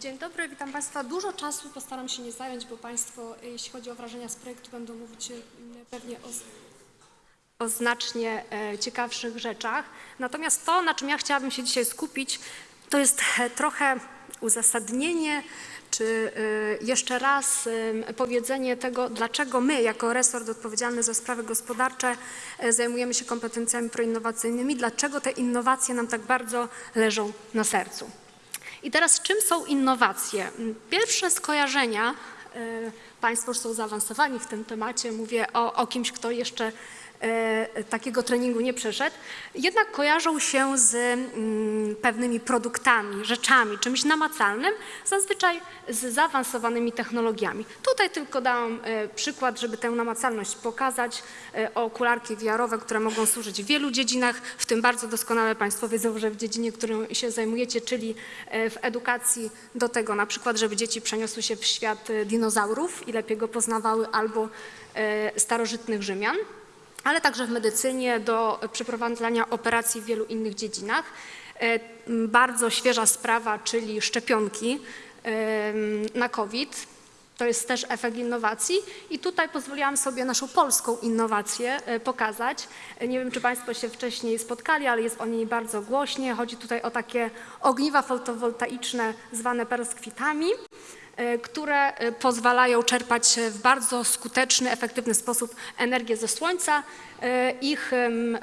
Dzień dobry, witam Państwa. Dużo czasu postaram się nie zająć, bo Państwo, jeśli chodzi o wrażenia z projektu, będą mówić e, pewnie o, o znacznie e, ciekawszych rzeczach. Natomiast to, na czym ja chciałabym się dzisiaj skupić, to jest e, trochę uzasadnienie, czy e, jeszcze raz e, powiedzenie tego, dlaczego my, jako resort odpowiedzialny za sprawy gospodarcze, e, zajmujemy się kompetencjami proinnowacyjnymi, dlaczego te innowacje nam tak bardzo leżą na sercu. I teraz czym są innowacje? Pierwsze skojarzenia, e, Państwo już są zaawansowani w tym temacie, mówię o, o kimś, kto jeszcze takiego treningu nie przeszedł, jednak kojarzą się z mm, pewnymi produktami, rzeczami, czymś namacalnym, zazwyczaj z zaawansowanymi technologiami. Tutaj tylko dałam e, przykład, żeby tę namacalność pokazać, e, okularki VR-owe, które mogą służyć w wielu dziedzinach, w tym bardzo doskonale Państwo wiedzą, że w dziedzinie, którą się zajmujecie, czyli e, w edukacji do tego na przykład, żeby dzieci przeniosły się w świat e, dinozaurów i lepiej go poznawały albo e, starożytnych Rzymian ale także w medycynie do przeprowadzania operacji w wielu innych dziedzinach. E, Bardzo świeża sprawa, czyli szczepionki em, na COVID. To jest też efekt innowacji i tutaj pozwoliłam sobie naszą polską innowację e, pokazać. E, Nie wiem, czy Państwo się wcześniej spotkali, ale jest o niej bardzo głośnie. Chodzi tutaj o takie ogniwa fotowoltaiczne zwane perskwitami e, które e, pozwalają czerpać w bardzo skuteczny, efektywny sposób energię ze słońca. E, Ich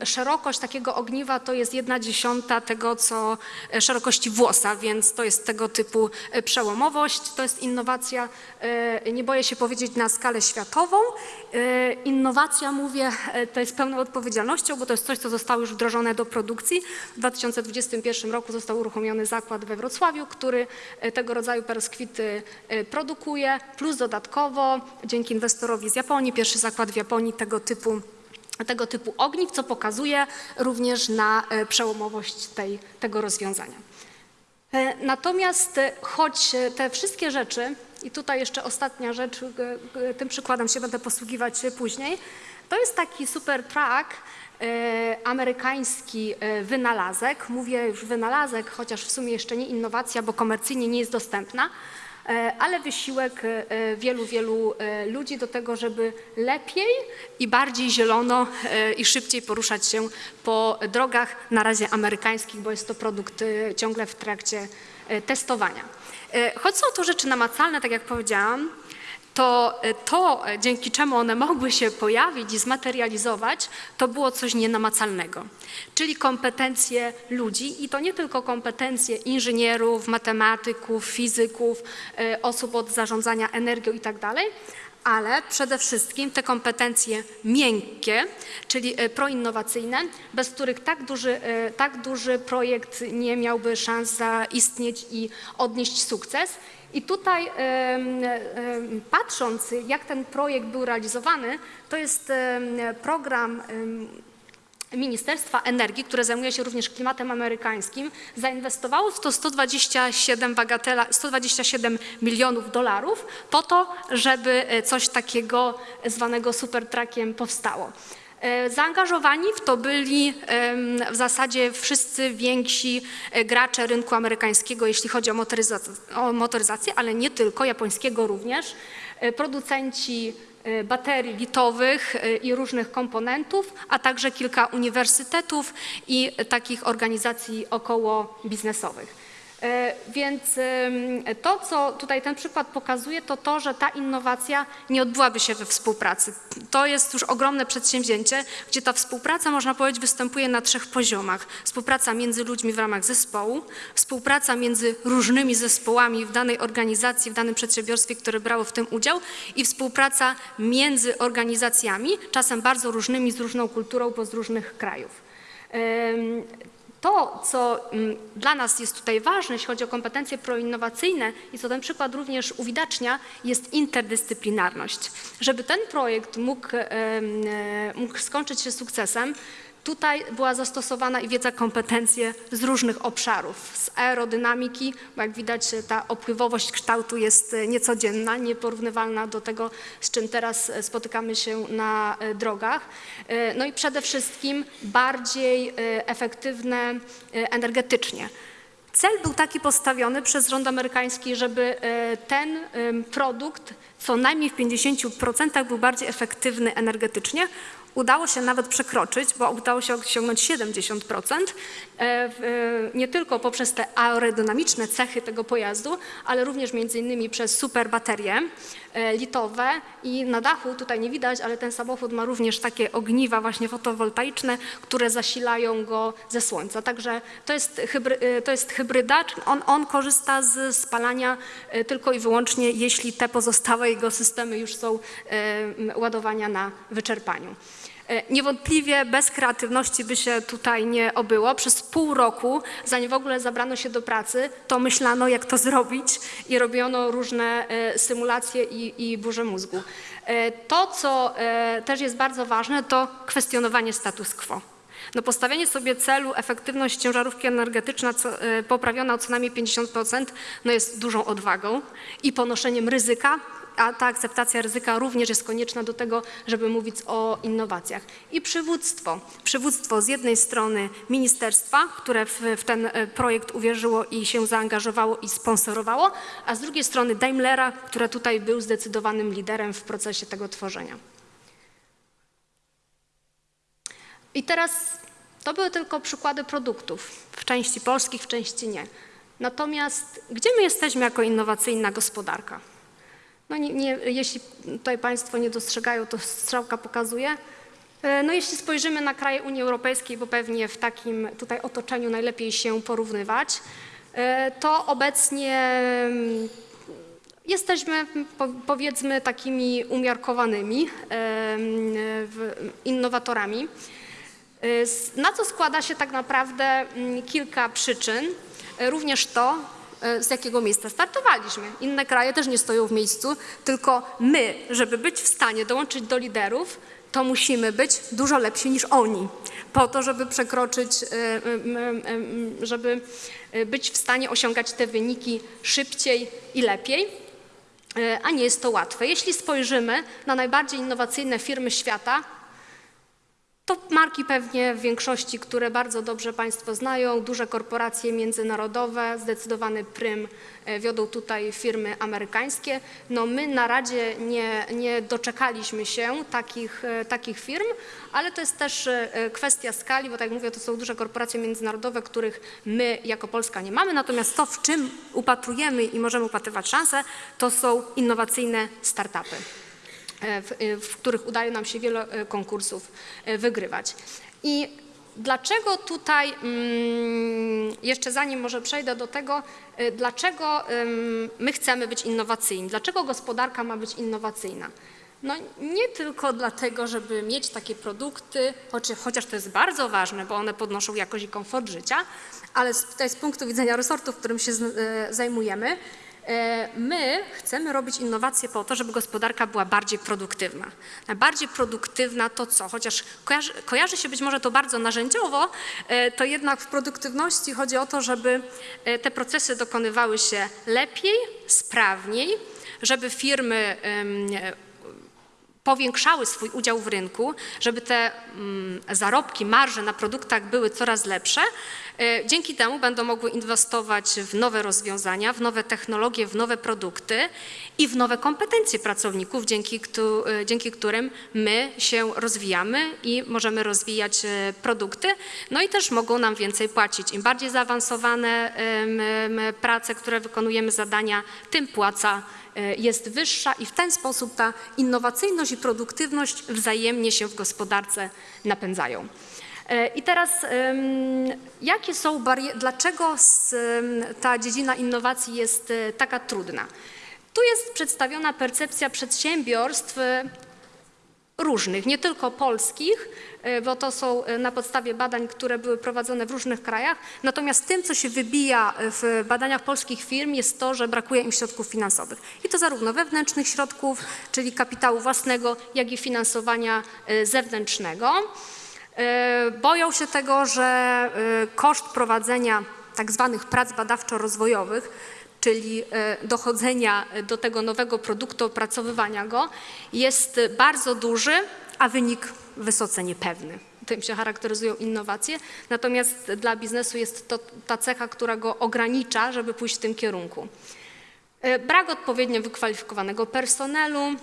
szerokość takiego ogniwa to jest jedna dziesiąta tego, co e, szerokości włosa, więc to jest tego typu e, przełomowość. To jest innowacja, e, nie boję się powiedzieć, na skalę światową. E, Innowacja, mówię, e, to jest pełną odpowiedzialnością, bo to jest coś, co zostało już wdrożone do produkcji. W 2021 roku został uruchomiony zakład we Wrocławiu, który e, tego rodzaju perskwity e, produkuje, plus dodatkowo dzięki inwestorowi z Japonii, pierwszy zakład w Japonii tego typu tego typu ogniw, co pokazuje również na e, przełomowość tej, tego rozwiązania. E, Natomiast choć te wszystkie rzeczy, i tutaj jeszcze ostatnia rzecz, tym przykładem się będę posługiwać później, to jest taki super track, amerykański wynalazek. Mówię już wynalazek, chociaż w sumie jeszcze nie innowacja, bo komercyjnie nie jest dostępna, ale wysiłek e, wielu, wielu e, ludzi do tego, żeby lepiej i bardziej zielono e, i szybciej poruszać się po drogach, na razie amerykańskich, bo jest to produkt e, ciągle w trakcie e, testowania. E, Choć są to rzeczy namacalne, tak jak powiedziałam, to e, to, e, dzięki czemu one mogły się pojawić i zmaterializować, to było coś nienamacalnego, czyli kompetencje ludzi i to nie tylko kompetencje inżynierów, matematyków, fizyków, e, osób od zarządzania energią i tak dalej, ale przede wszystkim te kompetencje miękkie, czyli e, proinnowacyjne, bez których tak duży, e, tak duży projekt nie miałby szans zaistnieć i odnieść sukces. I tutaj patrząc, jak ten projekt był realizowany, to jest program Ministerstwa Energii, które zajmuje się również klimatem amerykańskim, zainwestowało w to 127, bagatela, 127 milionów dolarów po to, żeby e, coś takiego zwanego supertrackiem powstało. E, Zaangażowani w to byli w zasadzie wszyscy więksi e, gracze rynku amerykańskiego, jeśli chodzi o motoryzację, o motoryzację ale nie tylko, japońskiego również, producenci baterii litowych e, i różnych komponentów, a także kilka uniwersytetów i takich organizacji około biznesowych. E, Więc to, co tutaj ten przykład pokazuje, to to, że ta innowacja nie odbyłaby się we współpracy. To jest już ogromne przedsięwzięcie, gdzie ta współpraca, można powiedzieć, występuje na trzech poziomach. Współpraca między ludźmi w ramach zespołu, współpraca między różnymi zespołami w danej organizacji, w danym przedsiębiorstwie, które brało w tym udział i współpraca między organizacjami, czasem bardzo różnymi, z różną kulturą, bo z różnych krajów. To, co mm, dla nas jest tutaj ważne, jeśli chodzi o kompetencje proinnowacyjne i co ten przykład również uwidacznia, jest interdyscyplinarność. Żeby ten projekt mógł, e, mógł skończyć się sukcesem, Tutaj była zastosowana i wiedza, kompetencje z różnych obszarów, z aerodynamiki, bo jak widać ta opływowość kształtu jest e, niecodzienna, nieporównywalna do tego, z czym teraz e, spotykamy się na e, drogach. No i przede wszystkim bardziej efektywne energetycznie. Cel był taki postawiony przez rząd amerykański, żeby ten produkt co najmniej w 50% był bardziej efektywny energetycznie. Udało się nawet przekroczyć, bo udało się osiągnąć 70%, e, e, nie tylko poprzez te aerodynamiczne cechy tego pojazdu, ale również między innymi przez super baterie e, litowe i na dachu, tutaj nie widać, ale ten samochód ma również takie ogniwa właśnie fotowoltaiczne, które zasilają go ze słońca. Także to jest, hybry, e, to jest hybryda, on, on korzysta z spalania e, tylko i wyłącznie, jeśli te pozostałe jego systemy już są e, ładowania na wyczerpaniu. E, Niewątpliwie bez kreatywności by się tutaj nie obyło. Przez pół roku, zanim w ogóle zabrano się do pracy, to myślano, jak to zrobić i robiono różne e, symulacje i, i burze mózgu. E, To, co też jest bardzo ważne, to kwestionowanie status quo. No postawienie sobie celu efektywność ciężarówki energetyczna co, poprawiona o co najmniej 50% no jest dużą odwagą i ponoszeniem ryzyka, a ta akceptacja ryzyka również jest konieczna do tego, żeby mówić o innowacjach. I przywództwo. Przywództwo z jednej strony ministerstwa, które w, w ten e, projekt uwierzyło i się zaangażowało i sponsorowało, a z drugiej strony Daimlera, który tutaj był zdecydowanym liderem w procesie tego tworzenia. I teraz to były tylko przykłady produktów, w części polskich, w części nie. Natomiast gdzie my jesteśmy jako innowacyjna gospodarka? No nie, nie, jeśli tutaj Państwo nie dostrzegają, to strzałka pokazuje. E, No jeśli spojrzymy na kraje Unii Europejskiej, bo pewnie w takim tutaj otoczeniu najlepiej się porównywać, e, to obecnie mm, Jesteśmy po- powiedzmy takimi umiarkowanymi em, w- innowatorami. Na co składa się tak naprawdę mm, kilka przyczyn, również to, z jakiego miejsca startowaliśmy. Inne kraje też nie stoją w miejscu, tylko my, żeby być w stanie dołączyć do liderów, to musimy być dużo lepsi niż oni, po to, żeby przekroczyć, y, żeby y, być w stanie osiągać te wyniki szybciej i lepiej. E, a nie jest to łatwe. Jeśli spojrzymy na najbardziej innowacyjne firmy świata, to marki pewnie w większości, które bardzo dobrze Państwo znają, duże korporacje międzynarodowe, zdecydowany prym e, wiodą tutaj firmy amerykańskie. No my na Radzie nie, nie doczekaliśmy się takich, e, takich firm, ale to jest też e, kwestia skali, bo tak jak mówię, to są duże korporacje międzynarodowe, których my jako Polska nie mamy, natomiast to, w czym upatrujemy i możemy upatrywać szanse, to są innowacyjne startupy w, e, w których udaje nam się wiele e, konkursów e, wygrywać. I dlaczego tutaj, mm, jeszcze zanim może przejdę do tego, e, dlaczego my chcemy być innowacyjni, dlaczego gospodarka ma być innowacyjna? No nie tylko dlatego, żeby mieć takie produkty, choć, chociaż to jest bardzo ważne, bo one podnoszą jakość i komfort życia, ale z, tutaj z punktu widzenia resortu, w którym się e, zajmujemy, E, My chcemy robić innowacje po to, żeby gospodarka była bardziej produktywna. Bardziej produktywna to co? Chociaż kojarzy, kojarzy się być może to bardzo narzędziowo, e, to jednak w produktywności chodzi o to, żeby e, te procesy dokonywały się lepiej, sprawniej, żeby firmy powiększały swój udział w rynku, żeby te mm, zarobki, marże na produktach były coraz lepsze. E, Dzięki temu będą mogły inwestować w nowe rozwiązania, w nowe technologie, w nowe produkty i w nowe kompetencje pracowników, dzięki, e, dzięki którym my się rozwijamy i możemy rozwijać e, produkty, no i też mogą nam więcej płacić. Im bardziej zaawansowane prace, które wykonujemy, zadania, tym płaca jest wyższa i w ten sposób ta innowacyjność i produktywność wzajemnie się w gospodarce napędzają. I teraz jakie są bariery, dlaczego ta dziedzina innowacji jest e, taka trudna? Tu jest przedstawiona percepcja przedsiębiorstw e, różnych, nie tylko polskich, e, bo to są na podstawie badań, które były prowadzone w różnych krajach. Natomiast tym, co się wybija w badaniach polskich firm, jest to, że brakuje im środków finansowych. I to zarówno wewnętrznych środków, czyli kapitału własnego, jak i finansowania zewnętrznego. E, Boją się tego, że e, koszt prowadzenia tak zwanych prac badawczo-rozwojowych czyli e, dochodzenia do tego nowego produktu, opracowywania go, jest bardzo duży, a wynik wysoce niepewny. tym się charakteryzują innowacje, natomiast dla biznesu jest to ta cecha, która go ogranicza, żeby pójść w tym kierunku. Brak odpowiednio wykwalifikowanego personelu,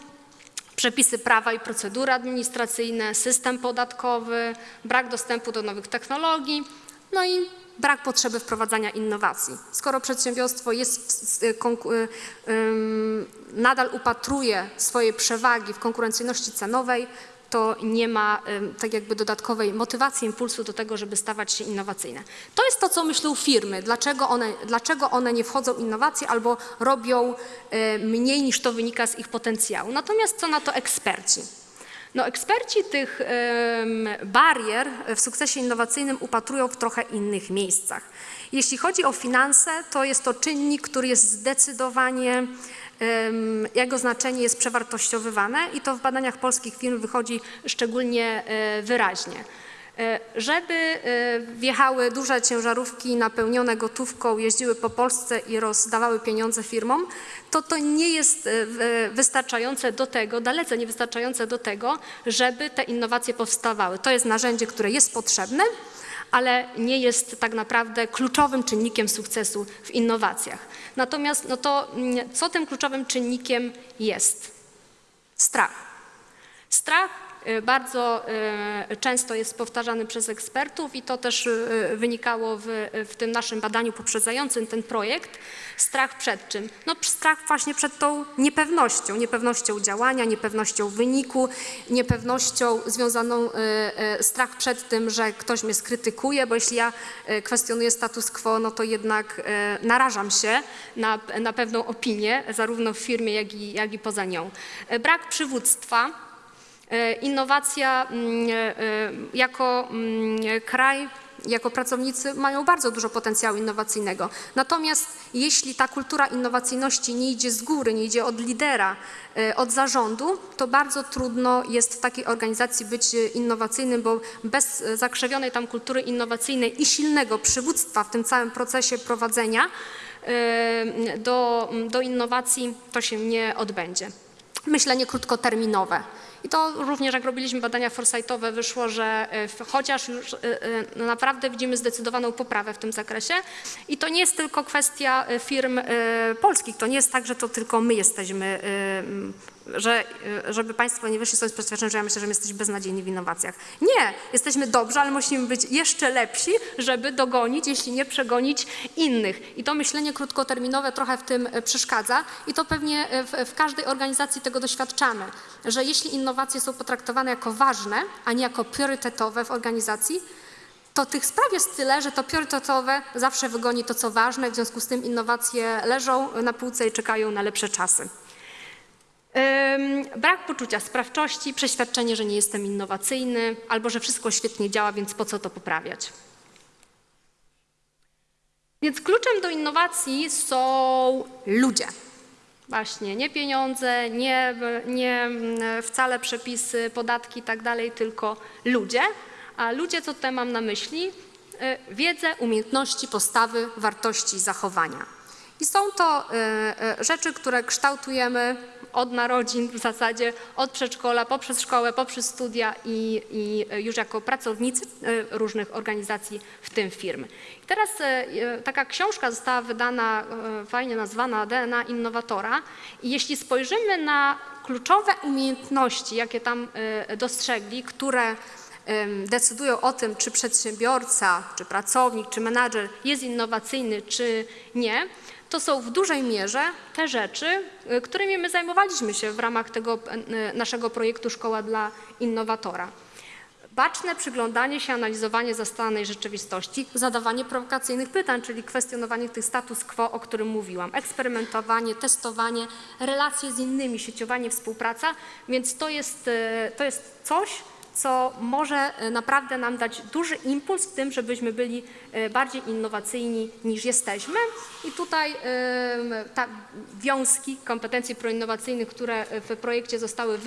przepisy prawa i procedury administracyjne, system podatkowy, brak dostępu do nowych technologii, no i brak potrzeby wprowadzania innowacji. Skoro przedsiębiorstwo jest, y, ym, nadal upatruje swojej przewagi w konkurencyjności cenowej, to nie ma tak jakby dodatkowej motywacji, impulsu do tego, żeby stawać się innowacyjne. To jest to, co myślą firmy, dlaczego one, dlaczego one nie wchodzą w innowacje albo robią y, mniej niż to wynika z ich potencjału. Natomiast co na to eksperci? No, eksperci tych barier w sukcesie innowacyjnym upatrują w trochę innych miejscach. Jeśli chodzi o finanse, to jest to czynnik, który jest zdecydowanie, jego znaczenie jest przewartościowywane i to w badaniach polskich firm wychodzi szczególnie e, wyraźnie. E, Żeby e, wjechały duże ciężarówki napełnione gotówką, jeździły po Polsce i rozdawały pieniądze firmom, to to nie jest wystarczające do tego, dalece nie wystarczające do tego, żeby te innowacje powstawały. To jest narzędzie, które jest potrzebne, ale nie jest tak naprawdę kluczowym czynnikiem sukcesu w innowacjach. Natomiast no to mm, co tym kluczowym czynnikiem jest? Strach. Strach bardzo y, często jest powtarzany przez ekspertów i to też y, wynikało w, w tym naszym badaniu poprzedzającym ten projekt. Strach przed czym? No strach właśnie przed tą niepewnością, niepewnością działania, niepewnością wyniku, niepewnością związaną, y, y, strach przed tym, że ktoś mnie skrytykuje, bo jeśli ja y, kwestionuję status quo, no to jednak y, narażam się na, na pewną opinię, zarówno w firmie, jak i, jak i poza nią. Y, Brak przywództwa, Innowacja mm, e, e, jako mm, kraj, jako pracownicy mają bardzo dużo potencjału innowacyjnego. Natomiast jeśli ta kultura innowacyjności nie idzie z góry, nie idzie od lidera, e, od zarządu, to bardzo trudno jest w takiej organizacji być e, innowacyjnym, bo bez e, zakrzewionej tam kultury innowacyjnej i silnego przywództwa w tym całym procesie prowadzenia e, do, do innowacji to się nie odbędzie myślenie krótkoterminowe. I to również jak robiliśmy badania foresightowe wyszło, że e, chociaż już e, e, naprawdę widzimy zdecydowaną poprawę w tym zakresie. I to nie jest tylko kwestia firm polskich, to nie jest tak, że to tylko my jesteśmy, że, e, żeby Państwo nie wyszli z przeświadczenia, że ja myślę, że my jesteśmy beznadziejni w innowacjach. Nie, jesteśmy dobrzy, ale musimy być jeszcze lepsi, żeby dogonić, jeśli nie przegonić innych. I to myślenie krótkoterminowe trochę w tym e, przeszkadza i to pewnie e, w, w każdej organizacji tego doświadczamy, że jeśli innowacje są potraktowane jako ważne, a nie jako priorytetowe w organizacji, to tych spraw jest tyle, że to priorytetowe zawsze wygoni to, co ważne, w związku z tym innowacje leżą na półce i czekają na lepsze czasy. Brak poczucia sprawczości, przeświadczenie, że nie jestem innowacyjny albo że wszystko świetnie działa, więc po co to poprawiać. Więc kluczem do innowacji są ludzie. Właśnie, nie pieniądze, nie, nie mm, wcale przepisy, podatki i tak dalej, tylko ludzie. A ludzie, co tutaj mam na myśli? Y, Wiedzę, umiejętności, postawy, wartości, zachowania. I są to y, y, rzeczy, które kształtujemy od narodzin w zasadzie, od przedszkola, poprzez szkołę, poprzez studia i, i już jako pracownicy y, różnych organizacji, w tym firm. I teraz y, taka książka została wydana, fajnie nazwana DNA Innowatora i jeśli spojrzymy na kluczowe umiejętności, jakie tam dostrzegli, które decydują o tym, czy przedsiębiorca, czy pracownik, czy menadżer jest innowacyjny, czy nie, to są w dużej mierze te rzeczy, y, którymi my zajmowaliśmy się w ramach tego y, naszego projektu Szkoła dla Innowatora. Baczne przyglądanie się, analizowanie zastanej rzeczywistości, zadawanie prowokacyjnych pytań, czyli kwestionowanie tych status quo, o którym mówiłam, eksperymentowanie, testowanie, relacje z innymi, sieciowanie, współpraca, więc to jest, e, to jest coś, co może e, naprawdę nam dać duży impuls w tym, żebyśmy byli e, bardziej innowacyjni niż jesteśmy. I tutaj ta wiązki kompetencji proinnowacyjnych, które w projekcie zostały e,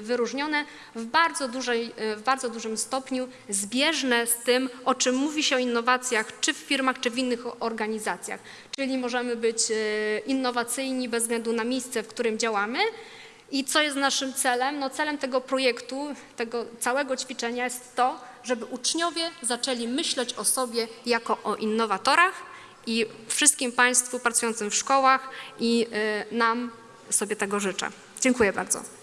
wyróżnione, w bardzo, dużej, e, w bardzo dużym stopniu zbieżne z tym, o czym mówi się o innowacjach, czy w firmach, czy w innych organizacjach. Czyli możemy być e, innowacyjni bez względu na miejsce, w którym działamy. I co jest naszym celem? No celem tego projektu, tego całego ćwiczenia jest to, żeby uczniowie zaczęli myśleć o sobie jako o innowatorach i wszystkim Państwu pracującym w szkołach i y, nam sobie tego życzę. Dziękuję bardzo.